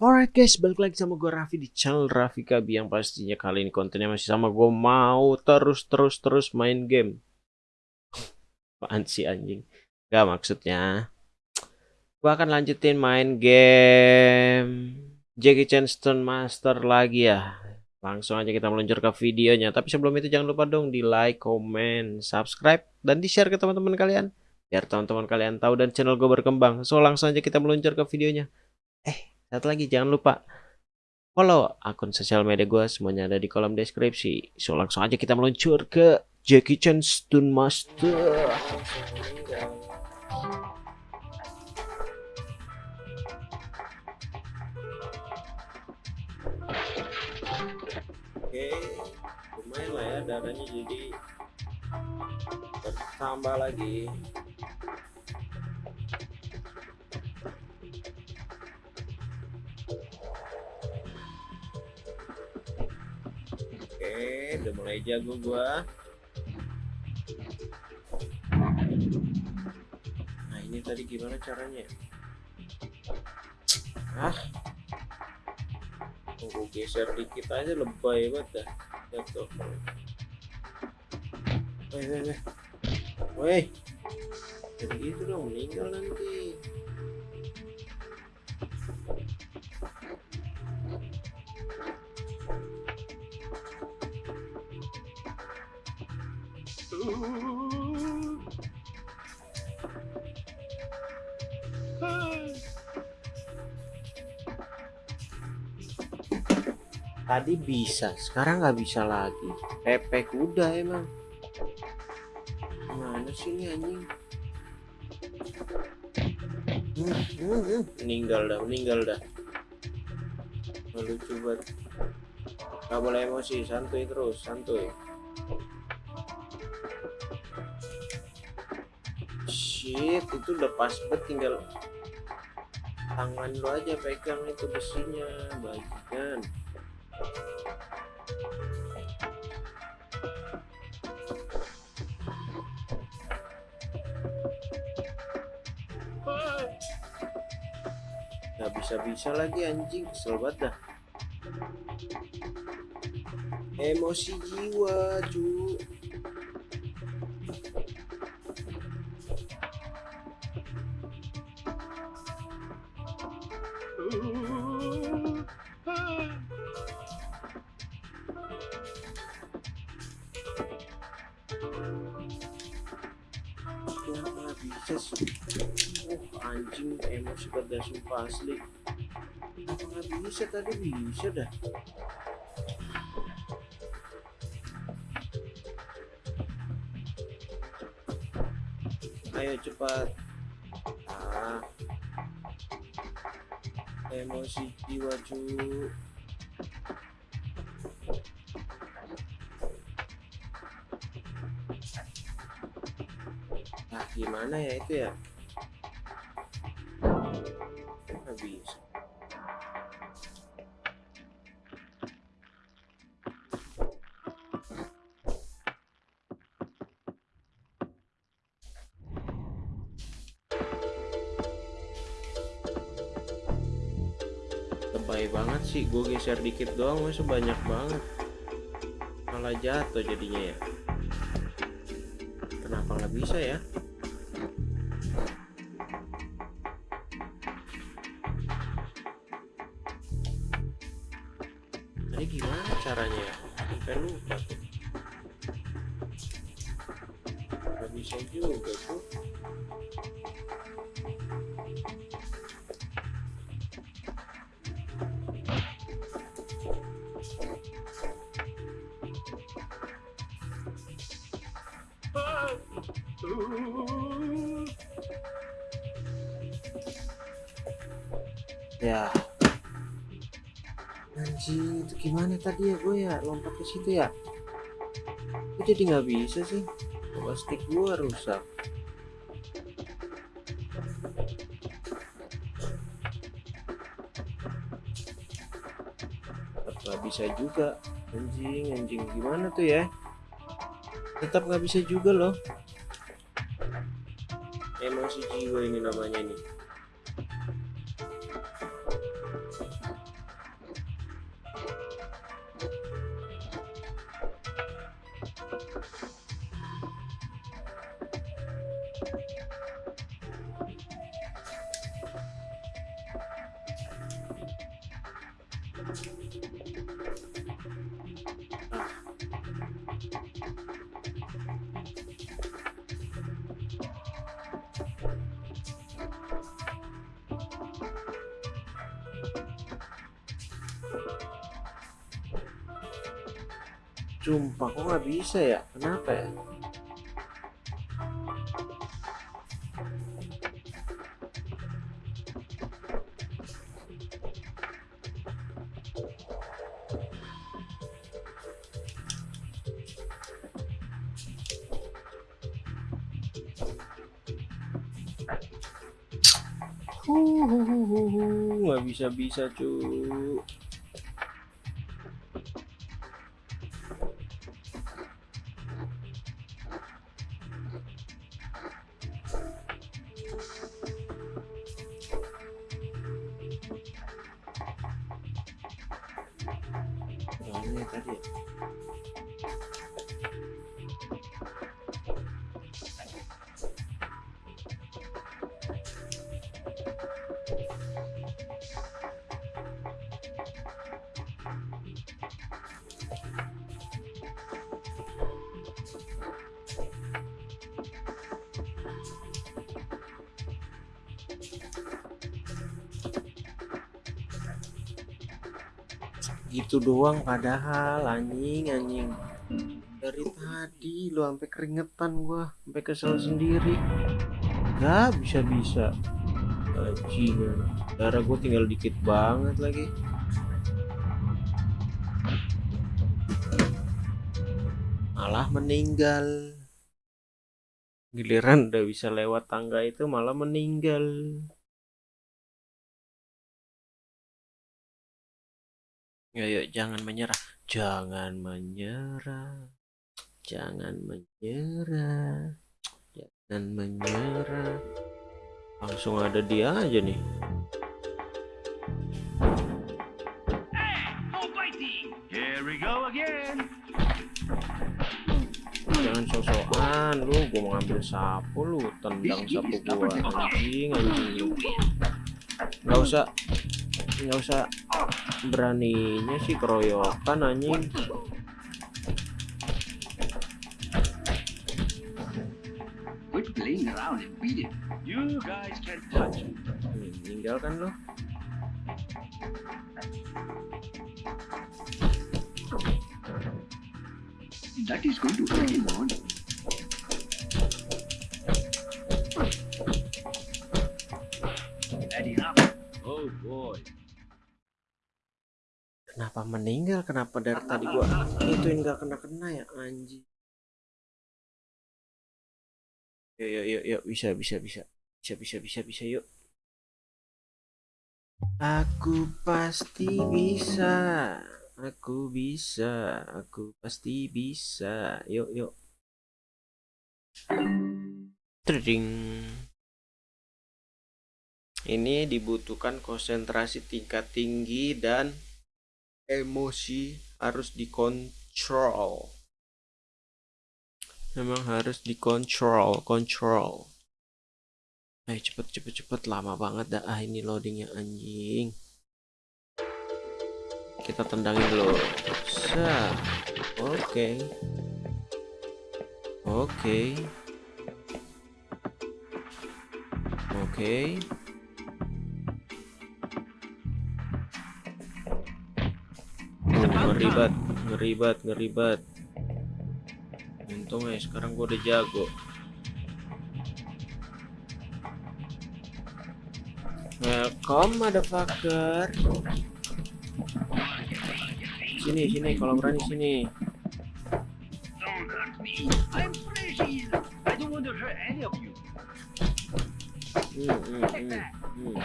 Alright guys, balik lagi sama gue Raffi di channel Raffi Kabi yang pastinya kali ini kontennya masih sama gue mau terus terus terus main game. Apaan sih anjing? Gak maksudnya. Gue akan lanjutin main game Jackie Chan Stone Master lagi ya. Langsung aja kita meluncur ke videonya. Tapi sebelum itu jangan lupa dong di like, comment, subscribe, dan di share ke teman-teman kalian. Biar teman-teman kalian tahu dan channel gue berkembang. So langsung aja kita meluncur ke videonya. Eh, satu lagi jangan lupa follow akun sosial media gue semuanya ada di kolom deskripsi. So langsung aja kita meluncur ke Jackie Chan Stun Master. Oke, lumayan lah ya darahnya jadi bertambah lagi. Udah mulai jago gua. Nah, ini tadi gimana caranya? Ah. Tunggu geser dikit aja lebay banget dah. Jatuh. Woi, woi, woi. Jadi gitu dong, meninggal nanti. Tadi bisa, sekarang nggak bisa lagi. Pepe kuda emang. Mana sih ini anjing? Meninggal dah, meninggal dah. Lucu banget. Gak boleh emosi, santuy terus, santuy. Shit, itu udah pas banget tinggal tangan lu aja pegang itu besinya, bagian. Gak bisa-bisa lagi anjing, kesel banget dah. Emosi jiwa, cu. Sih? Oh anjing emosi pada sumpah asli. Kenapa nggak bisa tadi bisa dah? Ayo cepat. Ah. Emosi jiwa cu. Gimana ya itu ya? Bisa. Lebay banget sih, gue geser dikit doang, masa banyak banget. Malah jatuh jadinya ya. Kenapa nggak bisa ya? Ya. Anjing, itu gimana tadi ya gue ya lompat ke situ ya? Kok jadi nggak bisa sih? Stick gue rusak. Nggak bisa juga. Anjing, anjing gimana tuh ya? Tetap nggak bisa juga loh. Emosi jiwa ini namanya nih. Sumpah kok nggak bisa ya? Kenapa ya? nggak bisa bisa cuy gitu doang padahal anjing anjing. Dari tadi lo sampai keringetan gua sampai kesel sendiri. Nggak bisa bisa anjing. Darah gua tinggal dikit banget lagi. Malah meninggal. Giliran udah bisa lewat tangga itu malah meninggal Ayo jangan menyerah, jangan menyerah, jangan menyerah, jangan menyerah. Langsung ada dia aja nih. Jangan sosokan lu, gua mau ngambil sapu lu, tendang sapu gua anjing anjing. Nggak usah, nggak usah beraninya sih keroyokan anjing. Quit playing around and beat it. You guys can touch it. Hmm, Tinggal kan lu. That is going to hurt him on. Kenapa meninggal? Kenapa dari tadi gua ituin gak kena kena ya anjing. Yuk yuk yuk yuk bisa bisa bisa bisa bisa bisa bisa yuk. Aku pasti bisa. Aku bisa. Aku pasti bisa. Yuk yuk. Tring. Ini dibutuhkan konsentrasi tingkat tinggi dan emosi harus dikontrol. Memang harus dikontrol, kontrol. Ayo cepet cepet cepet lama banget dah ah ini loadingnya anjing. Kita tendangin dulu. Oke. Oke. Oke. Oh, ngeribat, ngeribat, ngeribat. Untung ya sekarang gua udah jago. Welcome motherfucker. Sini, sini kalau berani sini. Hmm, hmm, hmm, hmm.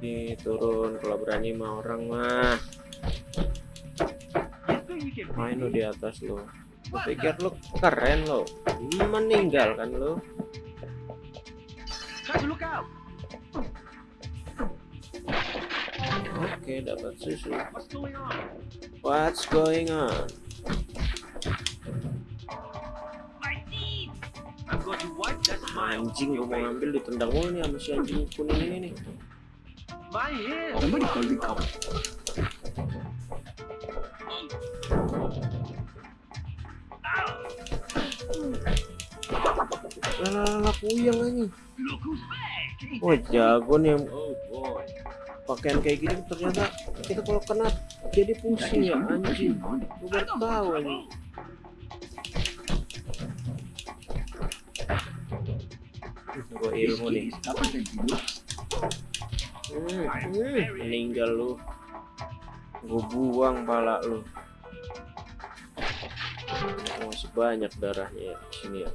Nih turun kalau berani mah orang mah main lo di atas lo lu pikir lo keren lo meninggalkan lo oke dapat susu. What's going on? Anjing gue mau ngambil ditendang mulu nih sama si anjing kuning ini nih. My. Lala who's back. wah jago nih pakaian kayak gini ternyata kita kalau kena jadi pusing ya anjing. Gue baru tahu anjing gue ilmu nih. Hmm, hmm, meninggal lu. Gue buang pala lu masih banyak darahnya ya sini ya.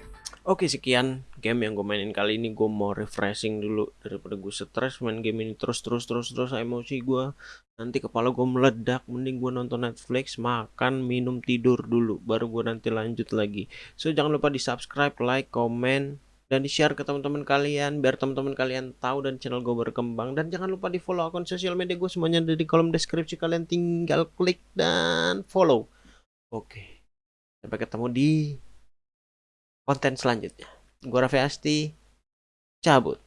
Oke sekian game yang gue mainin kali ini. Gue mau refreshing dulu daripada gue stres main game ini terus terus terus terus. Emosi gue nanti kepala gue meledak. Mending gue nonton Netflix makan minum tidur dulu. Baru gue nanti lanjut lagi. So jangan lupa di subscribe like comment dan di share ke teman-teman kalian. Biar teman-teman kalian tahu dan channel gue berkembang. Dan jangan lupa di follow akun sosial media gue. Semuanya ada di kolom deskripsi kalian. Tinggal klik dan follow. Oke sampai ketemu di konten selanjutnya. Gue Raffi Asti cabut